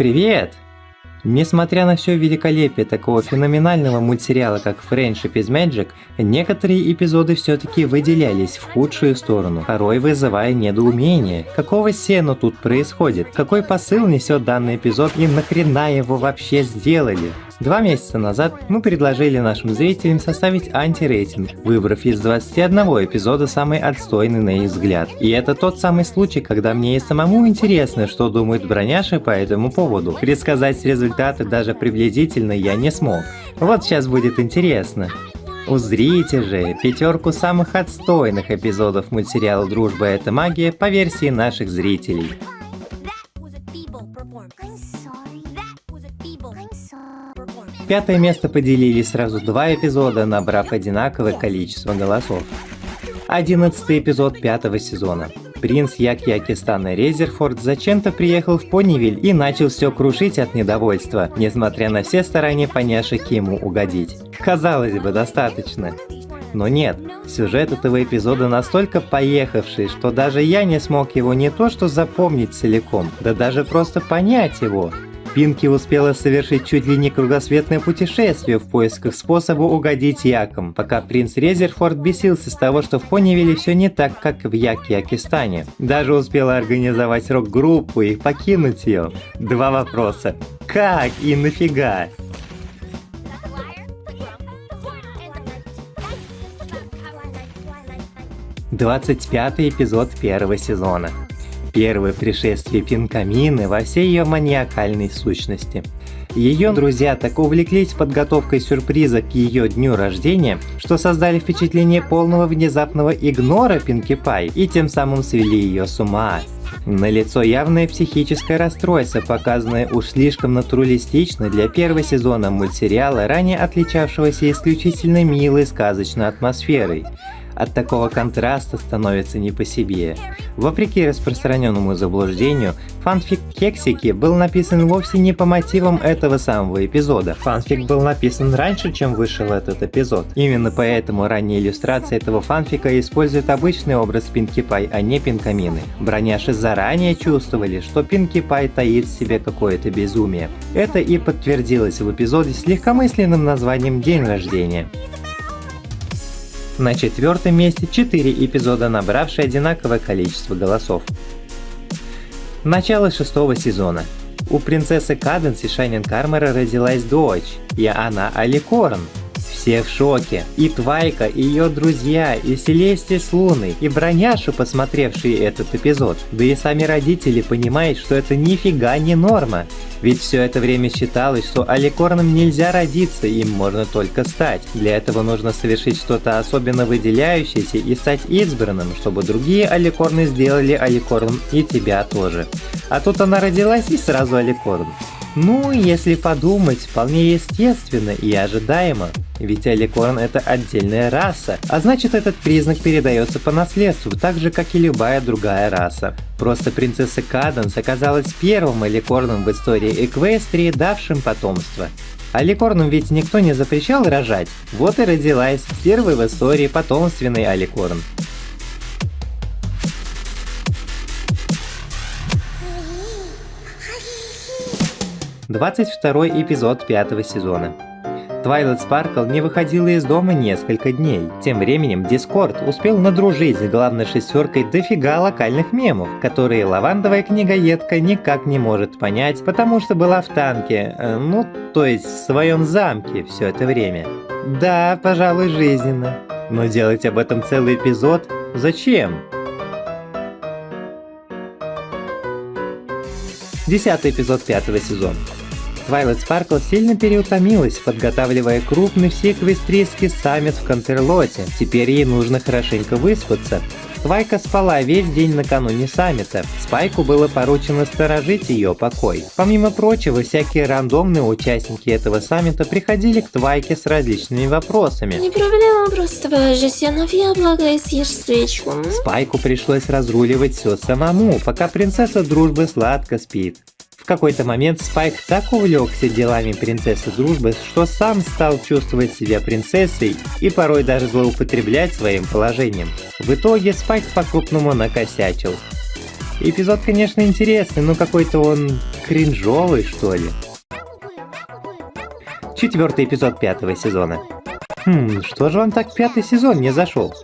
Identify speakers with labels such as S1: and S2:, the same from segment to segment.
S1: Привет! Несмотря на все великолепие такого феноменального мультсериала, как Friendship is Magic, некоторые эпизоды все-таки выделялись в худшую сторону, порой вызывая недоумение. Какого сена тут происходит? Какой посыл несет данный эпизод и нахрена его вообще сделали? Два месяца назад мы предложили нашим зрителям составить антирейтинг, выбрав из 21 эпизода самый отстойный на их взгляд. И это тот самый случай, когда мне и самому интересно, что думают броняши по этому поводу. Предсказать результаты даже приблизительно я не смог. Вот сейчас будет интересно. Узрите же пятерку самых отстойных эпизодов мультсериала «Дружба – это магия» по версии наших зрителей. Пятое место поделили сразу два эпизода, набрав одинаковое количество голосов. Одиннадцатый эпизод пятого сезона. Принц Як-Якистана Резерфорд зачем-то приехал в Понивиль и начал все крушить от недовольства, несмотря на все старания поняшек ему угодить. Казалось бы, достаточно. Но нет, сюжет этого эпизода настолько поехавший, что даже я не смог его не то что запомнить целиком, да даже просто понять его. Пинки успела совершить чуть ли не кругосветное путешествие в поисках способа угодить Якам, пока принц Резерфорд бесился с того, что в Понивиле все не так, как в Як-Якистане. Даже успела организовать рок-группу и покинуть ее. Два вопроса. Как и нафига? Двадцать пятый эпизод первого сезона. Первое пришествие Пинкамины во всей ее маниакальной сущности. Ее друзья так увлеклись подготовкой сюрприза к ее дню рождения, что создали впечатление полного внезапного игнора Пинки Пай и тем самым свели ее с ума. На лицо явное психическое расстройство, показанное уж слишком натуралистично для первого сезона мультсериала, ранее отличавшегося исключительно милой сказочной атмосферой. От такого контраста становится не по себе. Вопреки распространенному заблуждению, фанфик Кексики был написан вовсе не по мотивам этого самого эпизода. Фанфик был написан раньше, чем вышел этот эпизод. Именно поэтому ранние иллюстрации этого фанфика используют обычный образ Пинки Пай, а не Пинкамины. Броняши заранее чувствовали, что Пинки Пай таит в себе какое-то безумие. Это и подтвердилось в эпизоде с легкомысленным названием «День рождения». На четвертом месте 4 эпизода, набравшие одинаковое количество голосов. Начало шестого сезона. У принцессы Каденс и Шайнин Кармера родилась дочь, и она Аликорн. Все в шоке. И Твайка, и ее друзья, и Селестия с Луной, и Броняшу, посмотревшие этот эпизод. Да и сами родители понимают, что это нифига не норма. Ведь все это время считалось, что аликорном нельзя родиться, им можно только стать. Для этого нужно совершить что-то особенно выделяющееся и стать избранным, чтобы другие аликорны сделали аликорном и тебя тоже. А тут она родилась и сразу аликорн. Ну, если подумать, вполне естественно и ожидаемо. Ведь Аликорн это отдельная раса, а значит этот признак передается по наследству, так же как и любая другая раса. Просто принцесса Каданс оказалась первым аликорном в истории Эквестрии, давшим потомство. Аликорнам ведь никто не запрещал рожать, вот и родилась первый в истории потомственный аликорн. 22 эпизод пятого сезона. Твайлайт Спаркл не выходила из дома несколько дней. Тем временем Дискорд успел надружить с главной шестеркой дофига локальных мемов, которые лавандовая книгоедка никак не может понять, потому что была в танке, э, ну, то есть в своем замке все это время. Да, пожалуй, жизненно. Но делать об этом целый эпизод? Зачем? Десятый эпизод пятого сезона. Twilight Sparkle сильно переутомилась, подготавливая крупный всеэквестрийский саммит в Контерлоте. Теперь ей нужно хорошенько выспаться. Твайка спала весь день накануне саммита. Спайку было поручено сторожить ее покой. Помимо прочего, всякие рандомные участники этого саммита приходили к Твайке с различными вопросами.
S2: Не проблема, просто положи себе на яблоко и съешь свечку.
S1: Спайку пришлось разруливать все самому, пока принцесса дружбы сладко спит. Какой-то момент Спайк так увлекся делами принцессы дружбы, что сам стал чувствовать себя принцессой и порой даже злоупотреблять своим положением. В итоге Спайк по-крупному накосячил. Эпизод, конечно, интересный, но какой-то он кринжовый, что ли. Четвертый эпизод пятого сезона. Хм, что же вам так пятый сезон не зашел?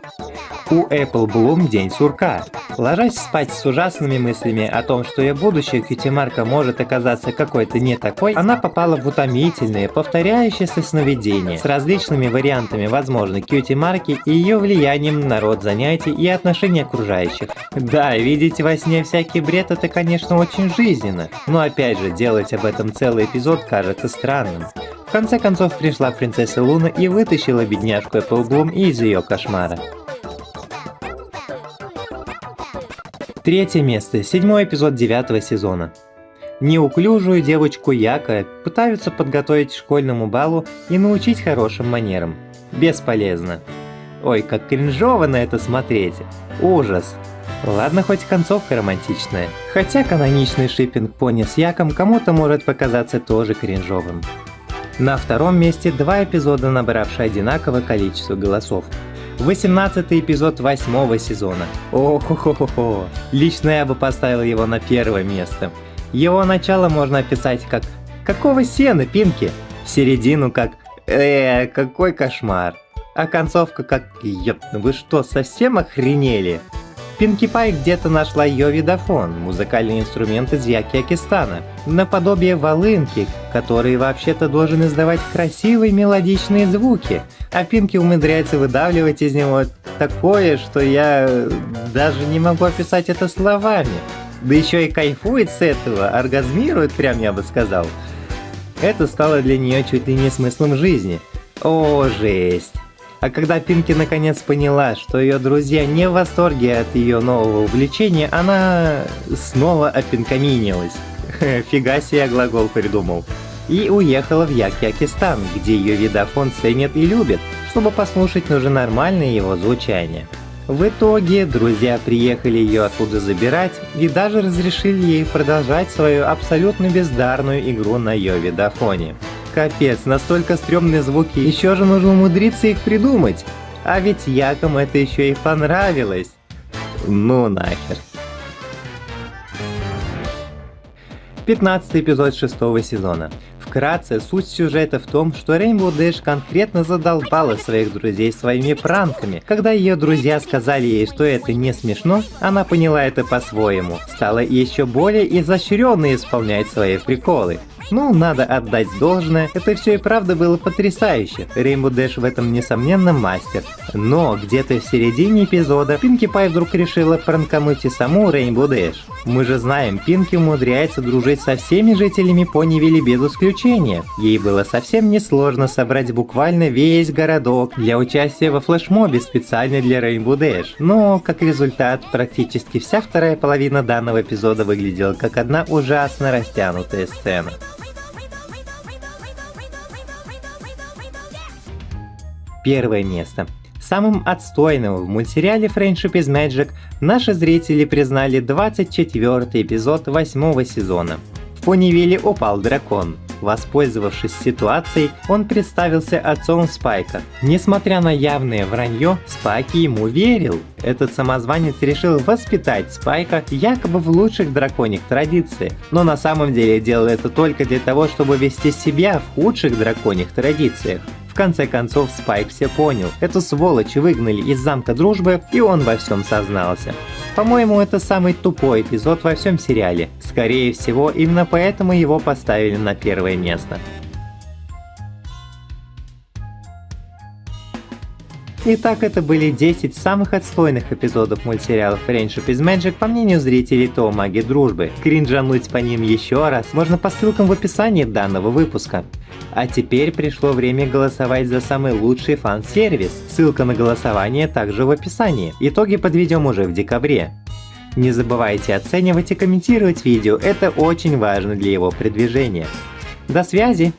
S1: У Apple Bloom день сурка. Ложась спать с ужасными мыслями о том, что ее будущая кьюти-марка может оказаться какой-то не такой, она попала в утомительные, повторяющиеся сновидения с различными вариантами возможной кьюти-марки и ее влиянием на род занятий и отношения окружающих. Да, видеть во сне всякий бред это, конечно, очень жизненно, но опять же, делать об этом целый эпизод кажется странным. В конце концов пришла принцесса Луна и вытащила бедняжку Эпплблум из ее кошмара. Третье место, седьмой эпизод девятого сезона. Неуклюжую девочку Яка пытаются подготовить к школьному балу и научить хорошим манерам. Бесполезно. Ой, как кринжово на это смотреть. Ужас. Ладно, хоть концовка романтичная. Хотя каноничный шиппинг пони с Яком кому-то может показаться тоже кринжовым. На втором месте два эпизода, набравшие одинаковое количество голосов. 18 эпизод восьмого сезона. О-хо-хо-хо. Лично я бы поставил его на первое место. Его начало можно описать как «Какого сена, Пинки?» Середину как «Э, какой кошмар!» А концовка как «Ёп, вы что, совсем охренели?» Пинки Пай где-то нашла ее видофон, музыкальный инструмент из Якиакистана, наподобие волынки, который вообще-то должен издавать красивые мелодичные звуки, а Пинки умудряется выдавливать из него такое, что я даже не могу описать это словами. Да еще и кайфует с этого, оргазмирует прям, я бы сказал. Это стало для нее чуть ли не смыслом жизни. О, жесть. А когда Пинки наконец поняла, что ее друзья не в восторге от ее нового увлечения, она снова опинкаминилась. Фига себе глагол придумал. И уехала в Якиакистан, где ее видофон ценят и любят. Чтобы послушать, нужно нормальное его звучание. В итоге друзья приехали ее оттуда забирать и даже разрешили ей продолжать свою абсолютно бездарную игру на ее видофоне. Капец, настолько стрёмные звуки, еще же нужно умудриться их придумать. А ведь Яком это еще и понравилось. Ну нахер. 15 эпизод шестого сезона. Вкратце, суть сюжета в том, что Рейнбоу Дэш конкретно задолбала своих друзей своими пранками. Когда ее друзья сказали ей, что это не смешно, она поняла это по-своему. Стала еще более изощренно исполнять свои приколы. Ну, надо отдать должное, это все и правда было потрясающе. Рейнбо Дэш в этом несомненно мастер. Но где-то в середине эпизода Пинки Пай вдруг решила пранкануть и саму Рейнбо Дэш. Мы же знаем, Пинки умудряется дружить со всеми жителями Понивилли без исключения. Ей было совсем несложно собрать буквально весь городок для участия во флешмобе специально для Rainbow Dash. Но, как результат, практически вся вторая половина данного эпизода выглядела как одна ужасно растянутая сцена. Первое место. Самым отстойным в мультсериале Friendship is Magic наши зрители признали 24 эпизод 8 сезона. В Понивиле упал дракон. Воспользовавшись ситуацией, он представился отцом Спайка. Несмотря на явное вранье, Спайк ему верил. Этот самозванец решил воспитать Спайка якобы в лучших драконьих традициях, но на самом деле делал это только для того, чтобы вести себя в худших драконьих традициях конце концов Спайк все понял. Эту сволочь выгнали из замка дружбы, и он во всем сознался. По-моему, это самый тупой эпизод во всем сериале. Скорее всего, именно поэтому его поставили на первое место. Итак, это были 10 самых отстойных эпизодов мультсериалов Friendship is Magic по мнению зрителей ТО Маги Дружбы. Кринжануть по ним еще раз можно по ссылкам в описании данного выпуска. А теперь пришло время голосовать за самый лучший фан-сервис. Ссылка на голосование также в описании. Итоги подведем уже в декабре. Не забывайте оценивать и комментировать видео, это очень важно для его продвижения. До связи!